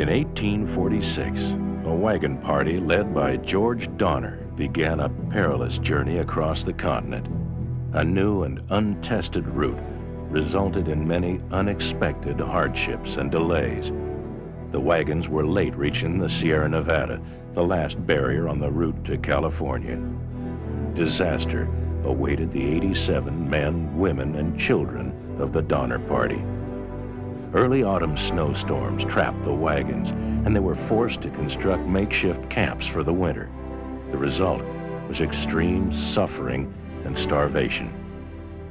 In 1846, a wagon party led by George Donner began a perilous journey across the continent. A new and untested route resulted in many unexpected hardships and delays. The wagons were late reaching the Sierra Nevada, the last barrier on the route to California. Disaster awaited the 87 men, women, and children of the Donner Party. Early autumn snowstorms trapped the wagons, and they were forced to construct makeshift camps for the winter. The result was extreme suffering and starvation.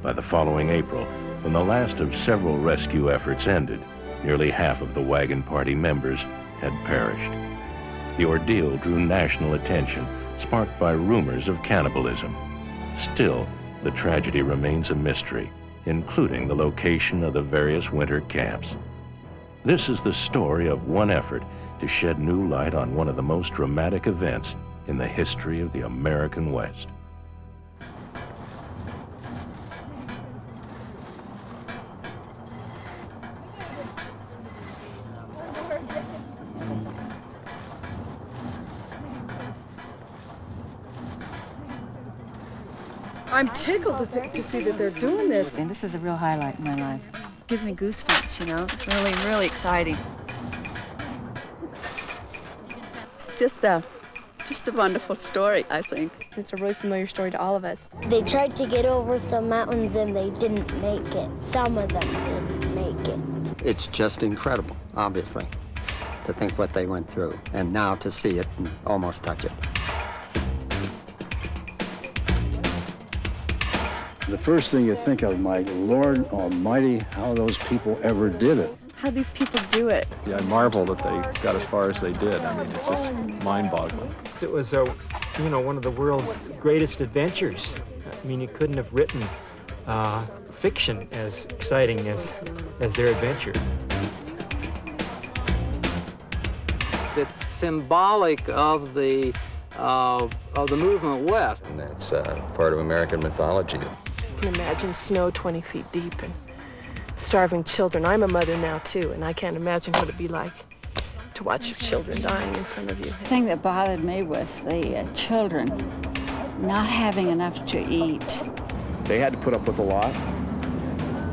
By the following April, when the last of several rescue efforts ended, nearly half of the wagon party members had perished. The ordeal drew national attention, sparked by rumors of cannibalism. Still, the tragedy remains a mystery including the location of the various winter camps. This is the story of one effort to shed new light on one of the most dramatic events in the history of the American West. I'm tickled to, think, to see that they're doing this. And this is a real highlight in my life. It gives me goosebumps, you know. It's really, really exciting. It's just a, just a wonderful story, I think. It's a really familiar story to all of us. They tried to get over some mountains and they didn't make it. Some of them didn't make it. It's just incredible, obviously, to think what they went through, and now to see it and almost touch it. First thing you think of, Mike, Lord Almighty, how those people ever did it. How these people do it. Yeah, I marvel that they got as far as they did. I mean, it's just mind-boggling. It was, a, you know, one of the world's greatest adventures. I mean, you couldn't have written uh, fiction as exciting as, as their adventure. It's symbolic of the uh, of the movement west. And that's uh, part of American mythology can imagine snow 20 feet deep and starving children. I'm a mother now, too, and I can't imagine what it'd be like to watch your children dying in front of you. The thing that bothered me was the uh, children not having enough to eat. They had to put up with a lot.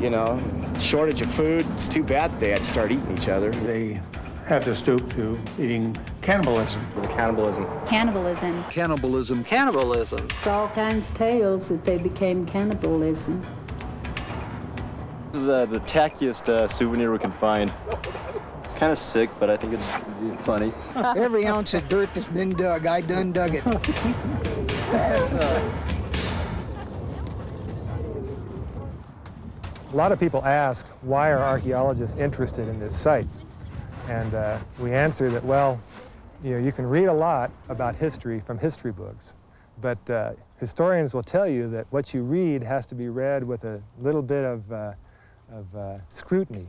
You know, shortage of food, it's too bad they had to start eating each other. They have to stoop to eating cannibalism. The cannibalism. Cannibalism. Cannibalism. Cannibalism. It's all kinds of tales that they became cannibalism. This is uh, the tackiest uh, souvenir we can find. It's kind of sick, but I think it's funny. Every ounce of dirt that's been dug, I done dug it. A lot of people ask, why are archaeologists interested in this site? And uh, we answer that, well, you know, you can read a lot about history from history books, but uh, historians will tell you that what you read has to be read with a little bit of, uh, of uh, scrutiny,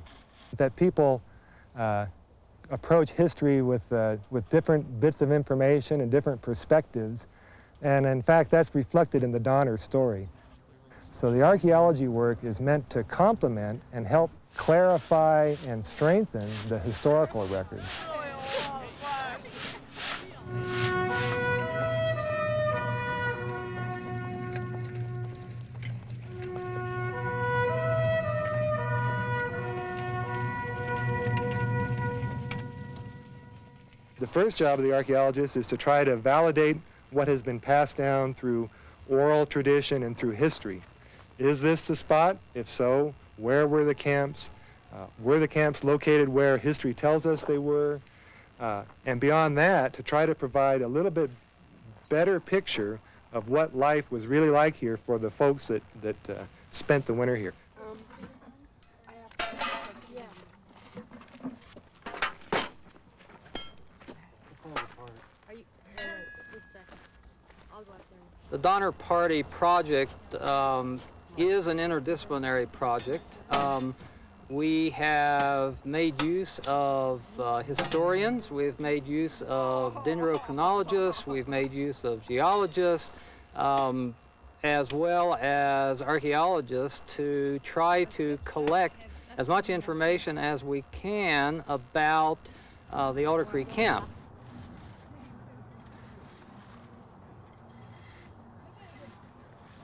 that people uh, approach history with, uh, with different bits of information and different perspectives, and in fact, that's reflected in the Donner story. So the archaeology work is meant to complement and help clarify and strengthen the historical record. The first job of the archaeologist is to try to validate what has been passed down through oral tradition and through history. Is this the spot? If so, where were the camps? Uh, were the camps located where history tells us they were? Uh, and beyond that, to try to provide a little bit better picture of what life was really like here for the folks that, that uh, spent the winter here. The Donner Party project um, is an interdisciplinary project. Um, We have made use of uh, historians, we've made use of dendrochronologists, we've made use of geologists, um, as well as archaeologists to try to collect as much information as we can about uh, the Alder Creek camp.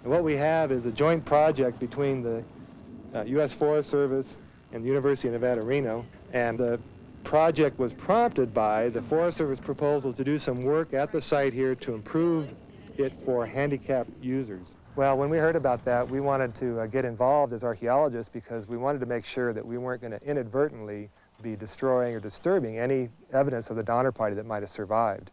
What we have is a joint project between the uh, U.S. Forest Service and the University of Nevada, Reno. And the project was prompted by the Forest Service proposal to do some work at the site here to improve it for handicapped users. Well, when we heard about that, we wanted to uh, get involved as archaeologists because we wanted to make sure that we weren't going to inadvertently be destroying or disturbing any evidence of the Donner Party that might have survived.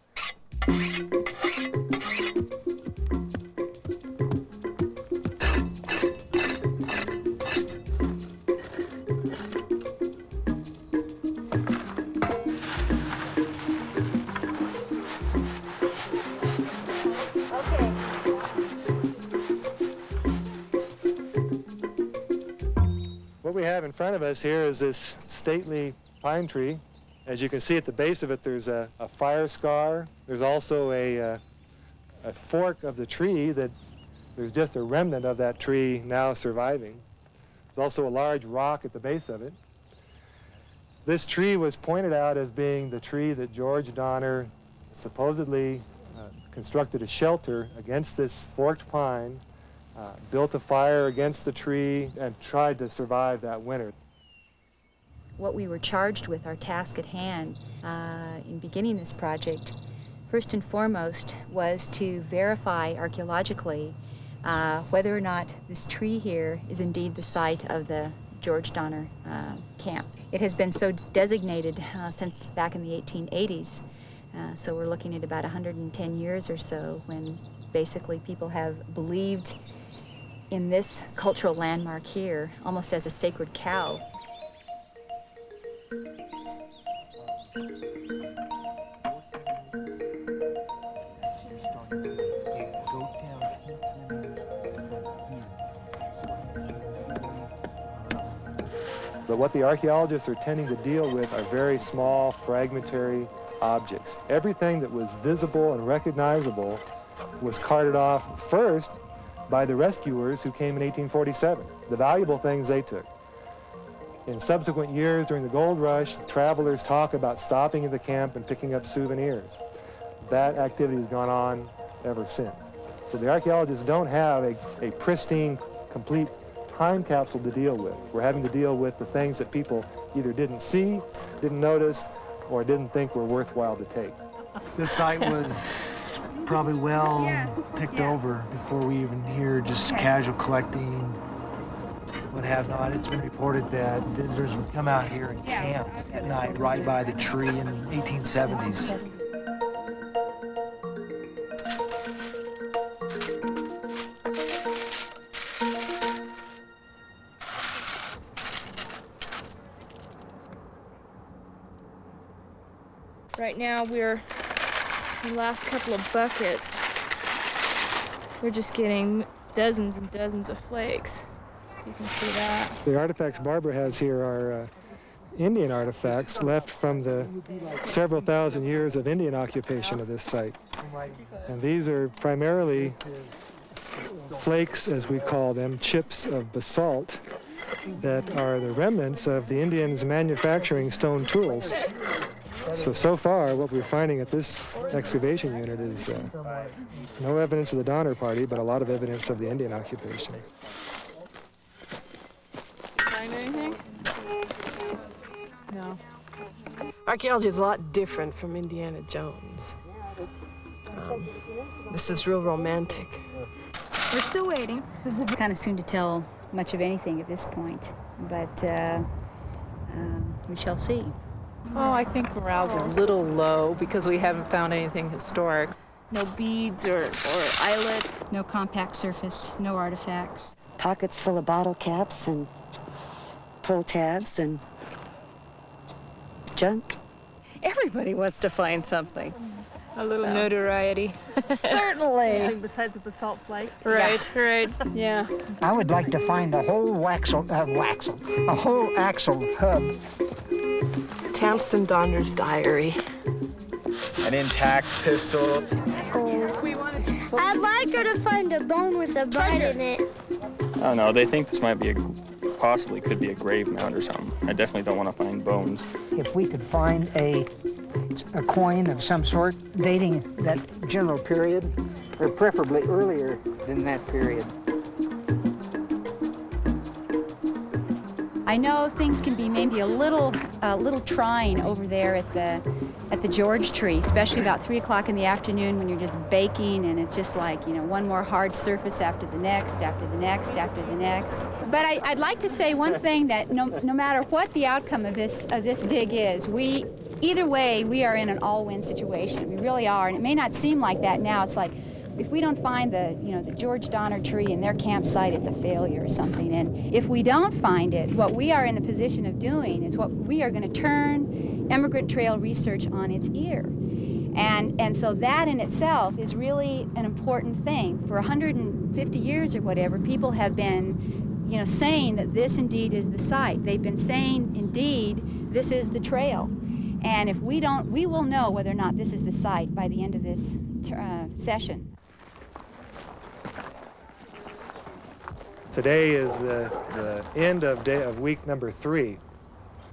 Us here is this stately pine tree. As you can see at the base of it, there's a, a fire scar. There's also a, uh, a fork of the tree that there's just a remnant of that tree now surviving. There's also a large rock at the base of it. This tree was pointed out as being the tree that George Donner supposedly uh, constructed a shelter against this forked pine uh, built a fire against the tree and tried to survive that winter. What we were charged with, our task at hand uh, in beginning this project, first and foremost was to verify archaeologically uh, whether or not this tree here is indeed the site of the George Donner uh, camp. It has been so designated uh, since back in the 1880s, uh, so we're looking at about 110 years or so when basically people have believed in this cultural landmark here almost as a sacred cow. What the archaeologists are tending to deal with are very small, fragmentary objects. Everything that was visible and recognizable was carted off first by the rescuers who came in 1847, the valuable things they took. In subsequent years during the gold rush, travelers talk about stopping at the camp and picking up souvenirs. That activity has gone on ever since. So the archaeologists don't have a, a pristine, complete time capsule to deal with. We're having to deal with the things that people either didn't see, didn't notice, or didn't think were worthwhile to take. This site was probably well picked over before we even hear just casual collecting, what have not. It's been reported that visitors would come out here and camp at night right by the tree in the 1870s. Now we're the last couple of buckets. We're just getting dozens and dozens of flakes. You can see that. The artifacts Barbara has here are uh, Indian artifacts left from the several thousand years of Indian occupation of this site. And these are primarily flakes, as we call them, chips of basalt that are the remnants of the Indians manufacturing stone tools. So, so far, what we're finding at this excavation unit is uh, no evidence of the Donner Party, but a lot of evidence of the Indian occupation. Find anything? No. Archaeology is a lot different from Indiana Jones. Um, this is real romantic. We're still waiting. kind of soon to tell much of anything at this point, but uh, um, we shall see. Oh, I think morale's a little low because we haven't found anything historic. No beads or, or eyelets. No compact surface, no artifacts. Pockets full of bottle caps and pull tabs and junk. Everybody wants to find something. A little So. notoriety. Certainly. Besides the basalt flake. Right, right, yeah. I would like to find a whole waxel, uh, waxel, a whole axle hub. Tamsen Donner's diary. An intact pistol. Oh. I'd like her to find a bone with a bite in it. I don't know. They think this might be a, possibly could be a grave mound or something. I definitely don't want to find bones. If we could find a, a coin of some sort dating that general period, or preferably earlier than that period. I know things can be maybe a little, a little trying over there at the, at the George tree, especially about three o'clock in the afternoon when you're just baking and it's just like, you know, one more hard surface after the next, after the next, after the next. But I, I'd like to say one thing that no, no matter what the outcome of this, of this dig is, we, either way, we are in an all-win situation. We really are, and it may not seem like that now. It's like, if we don't find the, you know, the George Donner tree in their campsite, it's a failure or something. And if we don't find it, what we are in the position of doing is what we are going to turn emigrant trail research on its ear. And, and so that in itself is really an important thing. For 150 years or whatever, people have been, you know, saying that this indeed is the site. They've been saying, indeed, this is the trail. And if we don't, we will know whether or not this is the site by the end of this uh, session. Today is the, the end of day of week number three,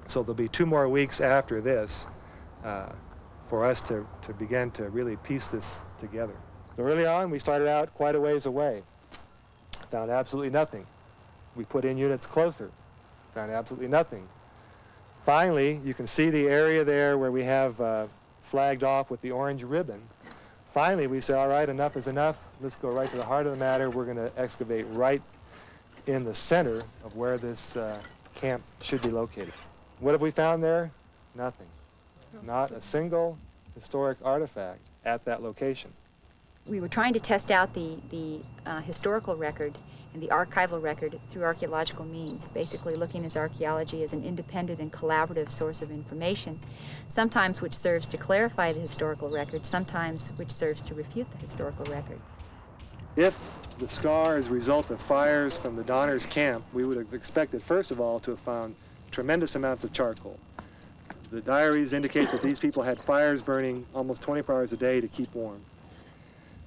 so there'll be two more weeks after this uh, for us to, to begin to really piece this together. So early on, we started out quite a ways away. Found absolutely nothing. We put in units closer. Found absolutely nothing. Finally, you can see the area there where we have uh, flagged off with the orange ribbon. Finally, we say, all right, enough is enough. Let's go right to the heart of the matter. We're going to excavate right in the center of where this uh, camp should be located. What have we found there? Nothing. Not a single historic artifact at that location. We were trying to test out the, the uh, historical record and the archival record through archaeological means, basically looking at archaeology as an independent and collaborative source of information, sometimes which serves to clarify the historical record, sometimes which serves to refute the historical record. If the scar is a result of fires from the Donners camp, we would have expected, first of all, to have found tremendous amounts of charcoal. The diaries indicate that these people had fires burning almost 24 hours a day to keep warm.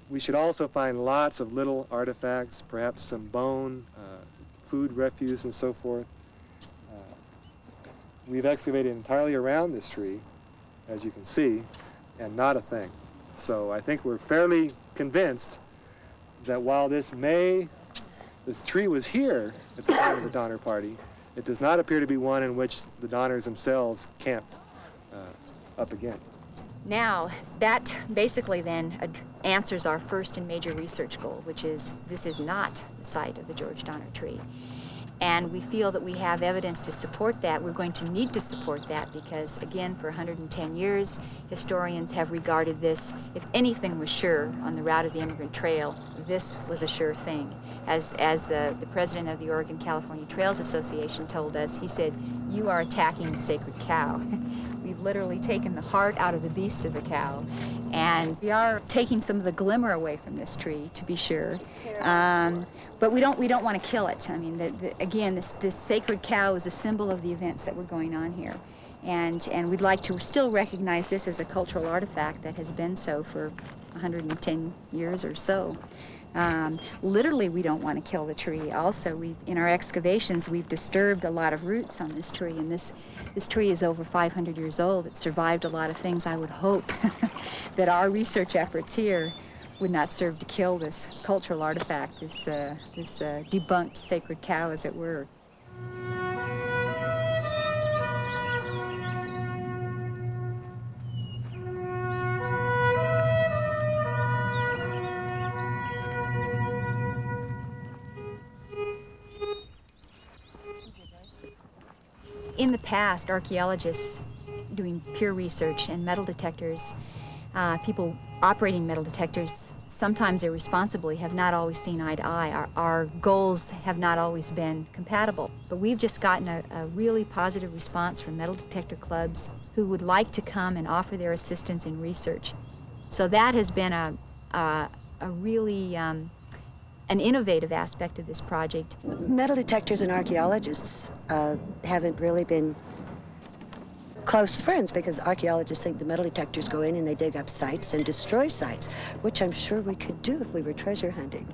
We should also find lots of little artifacts, perhaps some bone, uh, food refuse, and so forth. Uh, we've excavated entirely around this tree, as you can see, and not a thing. So I think we're fairly convinced that while this may, this tree was here at the time of the Donner Party, it does not appear to be one in which the Donners themselves camped uh, up against. Now, that basically then answers our first and major research goal, which is this is not the site of the George Donner tree. And we feel that we have evidence to support that. We're going to need to support that because, again, for 110 years, historians have regarded this, if anything was sure on the route of the Emigrant Trail, this was a sure thing. As, as the, the president of the Oregon California Trails Association told us, he said, you are attacking the sacred cow. We've literally taken the heart out of the beast of the cow. And we are taking some of the glimmer away from this tree, to be sure. Um, but we don't, we don't want to kill it. I mean, the, the, again, this, this sacred cow is a symbol of the events that were going on here. And, and we'd like to still recognize this as a cultural artifact that has been so for 110 years or so. Um, literally, we don't want to kill the tree. Also, we've, in our excavations, we've disturbed a lot of roots on this tree, and this this tree is over 500 years old. It survived a lot of things. I would hope that our research efforts here would not serve to kill this cultural artifact, this uh, this uh, debunked sacred cow, as it were. In the past, archaeologists doing pure research and metal detectors, uh, people operating metal detectors, sometimes irresponsibly, have not always seen eye to eye. Our, our goals have not always been compatible. But we've just gotten a, a really positive response from metal detector clubs who would like to come and offer their assistance in research. So that has been a, a, a really um, an innovative aspect of this project. Metal detectors and archaeologists uh, haven't really been close friends because archaeologists think the metal detectors go in and they dig up sites and destroy sites, which I'm sure we could do if we were treasure hunting.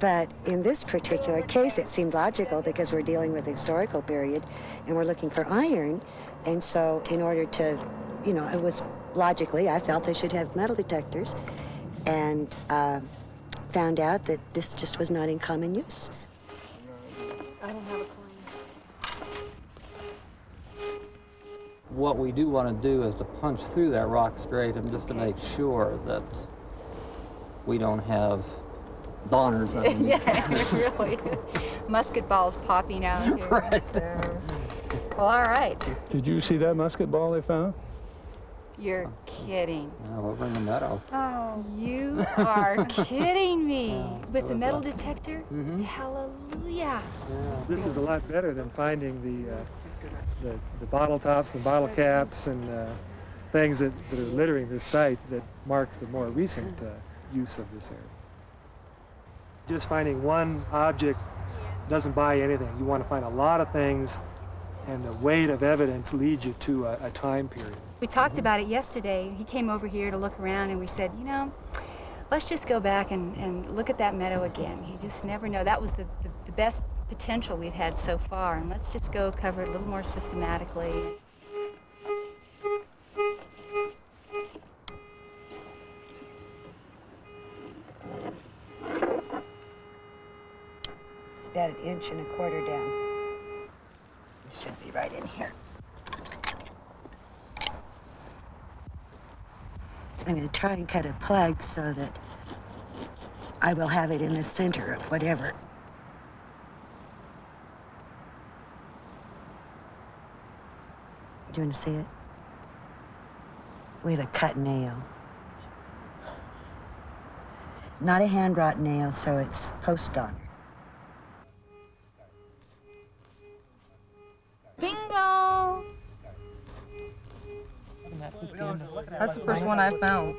But in this particular case, it seemed logical because we're dealing with a historical period and we're looking for iron. And so in order to, you know, it was logically, I felt they should have metal detectors and uh, found out that this just was not in common use. I don't have a What we do want to do is to punch through that rock stratum just to make sure that we don't have Donners underneath. yeah, really. Musket balls popping out here. Right. So. Well, all right. Did you see that musket ball they found? You're kidding. Yeah, over in the meadow. Oh, you are kidding me. Yeah, With the metal a- detector? Mhm. Hallelujah. This is a lot better than finding the, uh, the, the bottle tops and bottle caps and uh, things that, that are littering this site that mark the more recent uh, use of this area. Just finding one object doesn't buy anything. You want to find a lot of things, and the weight of evidence leads you to a, a time period. We talked about it yesterday. He came over here to look around and we said, you know, let's just go back and, and look at that meadow again. You just never know. That was the, the, the best potential we've had so far. And let's just go cover it a little more systematically. It's about an inch and a quarter down. This should be right in here. I'm going to try and cut a plug so that I will have it in the center of whatever. Do you want to see it? We have a cut nail. Not a hand wrought nail, so it's post on. Oh, That's the first one I found.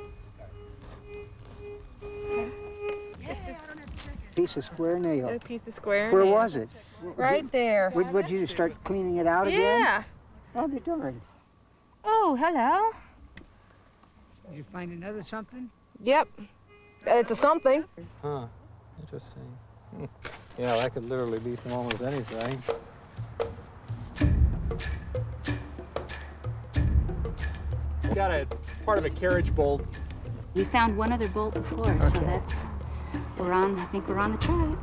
Piece of square nail. A piece of square Where nail. was it? Right there. Would, would you start cleaning it out again? Yeah. I'll be darned. Oh, hello. Did you find another something? Yep. It's a something. Huh. Interesting. Yeah, that could literally be from almost anything. Got a part of a carriage bolt. We found one other bolt before, so that's, we're on, I think we're on the track.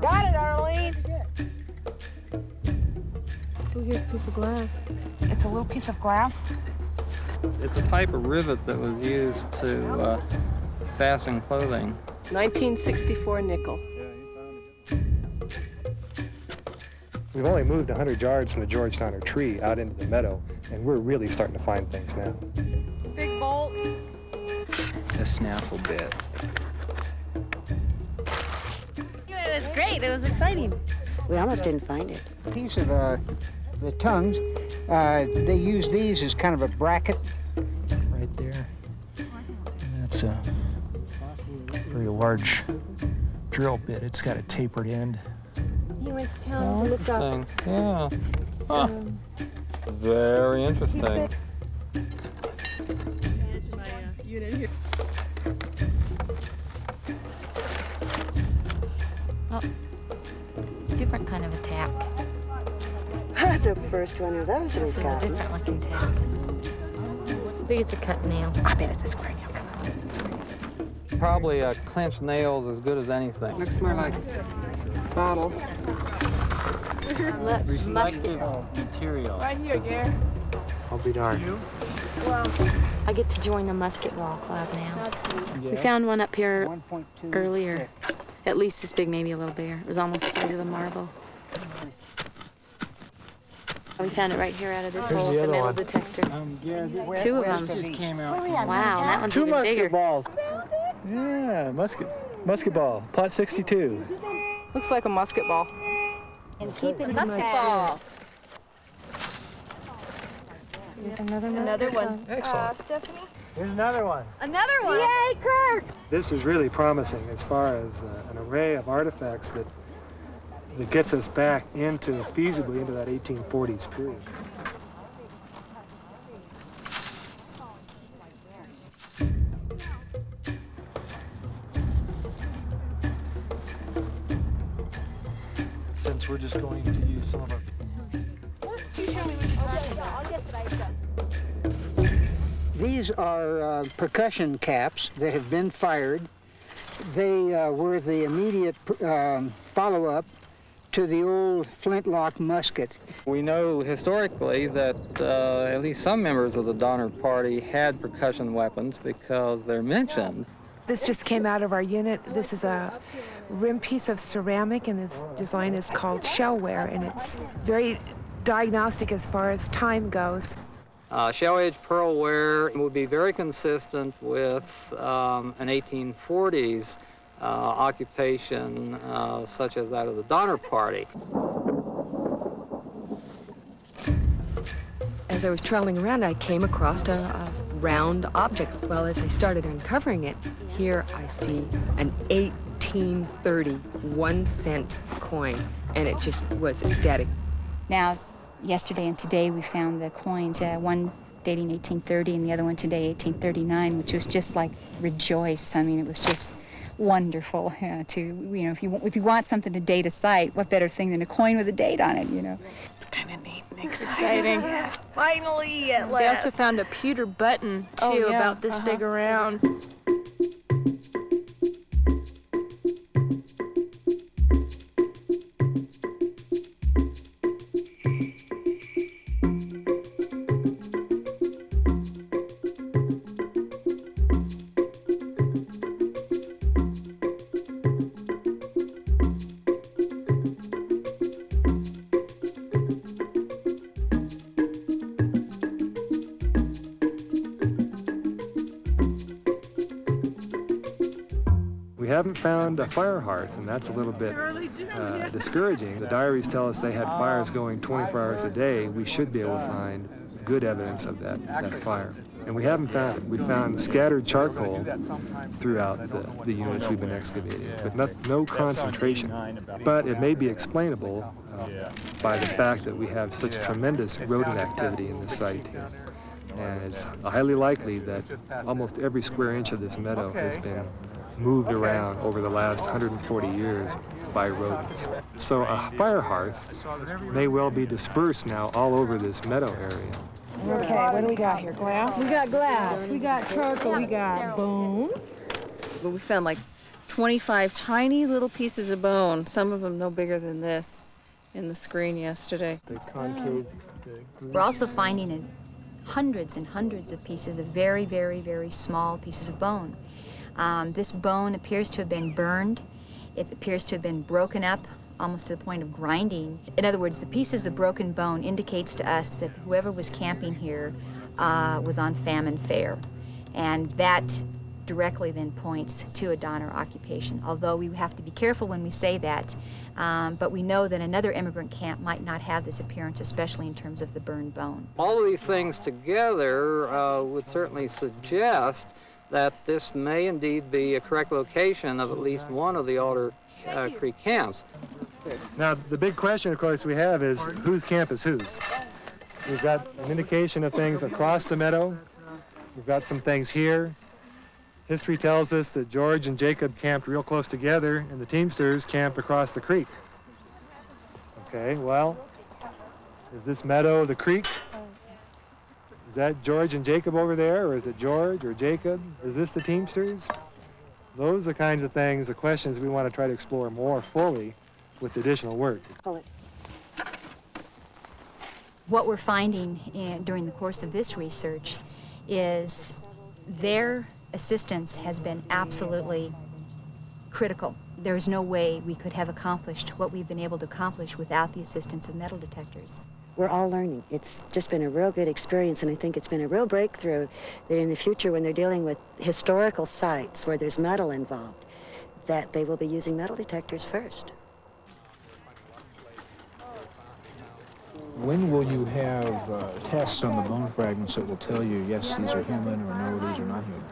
Got it, Arlene. Oh, here's a piece of glass. It's a little piece of glass. It's a type of rivet that was used to uh, fasten clothing. 1964 nickel. We've only moved 100 yards from the George Donner tree out into the meadow, and we're really starting to find things now. Big bolt. A snaffle bit. It was great. It was exciting. We almost didn't find it. Piece of uh, the tongues. Uh, they use these as kind of a bracket. Right there. And that's a very large drill bit. It's got a tapered end. He went to town to look up. Interesting. Yeah. Huh. Um, Very interesting. Oh, different kind of attack. That's the first one of those This is we've a got. different looking tack. I think it's a cut nail. I bet it's a square nail. Come on, it's a square nail. Probably a clenched nail's as good as anything. Looks more like bottle. Reflective material. Right here, Gare. I'll be darned. I get to join the musket ball club now. We found one up here earlier. At least this big, maybe a little bigger. It was almost the size of a marble. We found it right here out of this Here's hole, the the metal one. detector. Um, where- Two of where's them. the- Wow, and that one's Two even musket bigger. balls. Yeah, musket, musket ball, pot 62. Looks like a musket ball. And keep it musket ball. There's another Another one. Excellent. Stephanie? Here's another one. Another one. Yay, Kirk! This is really promising as far as uh, an array of artifacts that that gets us back into feasibly into that 1840s period. Just going to use some of our These are uh, percussion caps that have been fired. They uh, were the immediate um, follow-up to the old flintlock musket. We know historically that uh, at least some members of the Donner Party had percussion weapons because they're mentioned. This just came out of our unit. This is a rim piece of ceramic, and its design is called shellware, and it's very diagnostic as far as time goes. Uh, shell edge pearlware would be very consistent with um, an 1840s uh, occupation uh, such as that of the Donner Party. As I was traveling around, I came across a, a round object. Well, as I started uncovering it, here I see an 1830 one cent coin, and it just was ecstatic. Now, yesterday and today we found the coins, uh, one dating 1830 and the other one today 1839, which was just like rejoice. I mean, it was just wonderful uh, to, you know, if you, if you want something to date a site, what better thing than a coin with a date on it, you know? It's kind of neat and exciting. Yeah, finally, at last. They last. also found a pewter button, too, Oh, yeah, about this big uh-huh. around. Found a fire hearth, and that's a little bit uh, discouraging. The diaries tell us they had fires going 24 hours a day. We should be able to find good evidence of that, that fire. And we haven't found it. We found scattered charcoal throughout the, the units we've been excavating, but not, no concentration. But it may be explainable uh, by the fact that we have such tremendous rodent activity in this site here. And it's highly likely that almost every square inch of this meadow has been moved around over the last 140 years by rodents. So a fire hearth may well be dispersed now all over this meadow area. Okay, what do we got here? Glass? We got glass, we got charcoal, we got bone. But we found like 25 tiny little pieces of bone, some of them no bigger than this, in the screen yesterday. The concave. We're also finding in hundreds and hundreds of pieces of very, very, very small pieces of bone. Um, this bone appears to have been burned. It appears to have been broken up almost to the point of grinding. In other words, the pieces of broken bone indicates to us that whoever was camping here uh, was on famine fare. And that directly then points to a Donner occupation, although we have to be careful when we say that. Um, but we know that another immigrant camp might not have this appearance, especially in terms of the burned bone. All of these things together uh, would certainly suggest that this may indeed be a correct location of at least one of the Alder uh, Creek camps. Now, the big question, of course, we have is whose camp is whose? We've got an indication of things across the meadow. We've got some things here. History tells us that George and Jacob camped real close together, and the Teamsters camped across the creek. Okay, well, is this meadow the creek? Is that George and Jacob over there, or is it George or Jacob? Is this the Teamsters? Those are the kinds of things, the questions we want to try to explore more fully with additional work. What we're finding in, during the course of this research is their assistance has been absolutely critical. There's no way we could have accomplished what we've been able to accomplish without the assistance of metal detectors. We're all learning. It's just been a real good experience, and I think it's been a real breakthrough that in the future, when they're dealing with historical sites where there's metal involved, that they will be using metal detectors first. When will you have uh, tests on the bone fragments that will tell you, yes, these are human, or no, these are not human?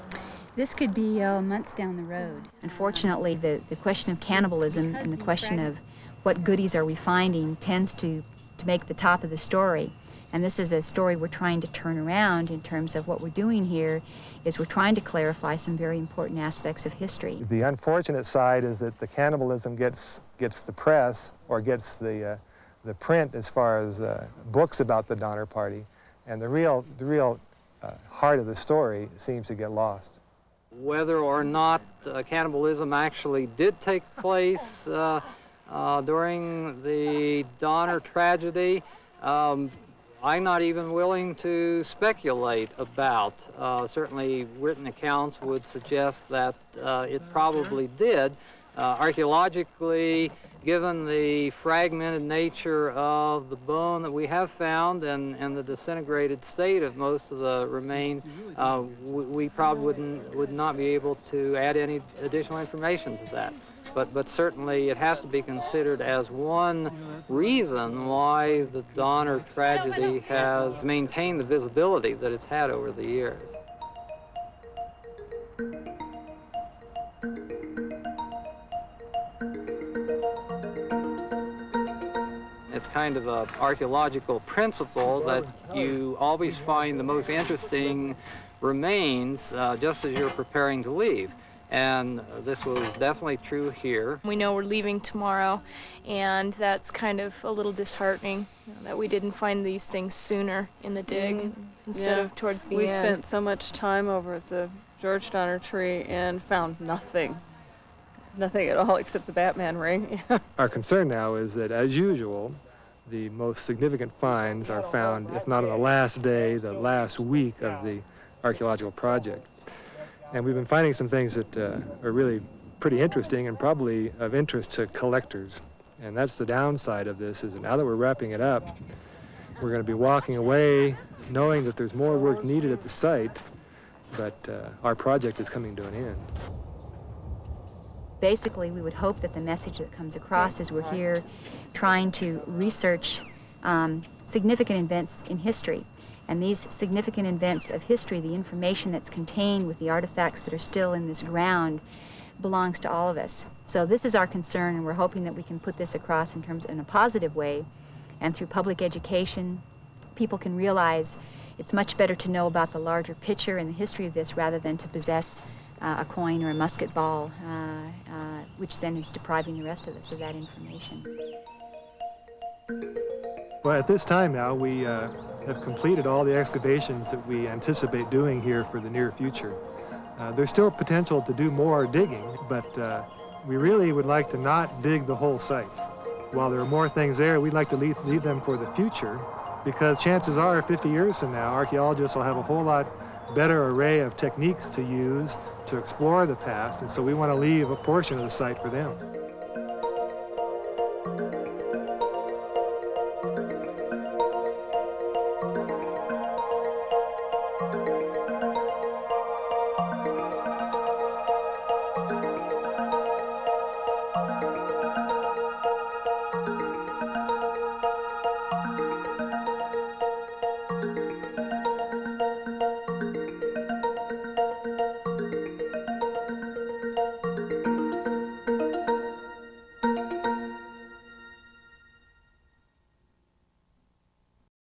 This could be uh, months down the road. Unfortunately, the, the question of cannibalism and the question of what goodies are we finding tends to, to make the top of the story. And this is a story we're trying to turn around in terms of what we're doing here is we're trying to clarify some very important aspects of history. The unfortunate side is that the cannibalism gets, gets the press or gets the, uh, the print as far as uh, books about the Donner Party, and the real, the real uh, heart of the story seems to get lost. Whether or not uh, cannibalism actually did take place uh, during the Donner tragedy, um, I'm not even willing to speculate about. Uh, certainly written accounts would suggest that uh, it probably did. Uh, archaeologically, given the fragmented nature of the bone that we have found and, and the disintegrated state of most of the remains, uh, we, we probably wouldn't, would not be able to add any additional information to that. But, but certainly it has to be considered as one reason why the Donner tragedy has maintained the visibility that it's had over the years. It's kind of an archaeological principle that you always find the most interesting remains uh, just as you're preparing to leave. And this was definitely true here. We know we're leaving tomorrow, and that's kind of a little disheartening you know, that we didn't find these things sooner in the dig Mm, instead yeah. of towards the we end. We spent so much time over at the George Donner tree and found nothing. Nothing at all except the Batman ring. Our concern now is that, as usual, the most significant finds are found, if not on the last day, the last week of the archaeological project. And we've been finding some things that uh, are really pretty interesting and probably of interest to collectors. And that's the downside of this, is that now that we're wrapping it up, we're going to be walking away knowing that there's more work needed at the site, but uh, our project is coming to an end. Basically, we would hope that the message that comes across is we're here trying to research um, significant events in history. And these significant events of history, the information that's contained with the artifacts that are still in this ground, belongs to all of us. So this is our concern, and we're hoping that we can put this across in terms in a positive way, and through public education, people can realize it's much better to know about the larger picture and the history of this rather than to possess uh, a coin or a musket ball, uh, uh, which then is depriving the rest of us of that information. Well, at this time now, we uh, have completed all the excavations that we anticipate doing here for the near future. Uh, there's still potential to do more digging, but uh, we really would like to not dig the whole site. While there are more things there, we'd like to leave, leave them for the future because chances are 50 years from now, archaeologists will have a whole lot better array of techniques to use to explore the past, and so we want to leave a portion of the site for them.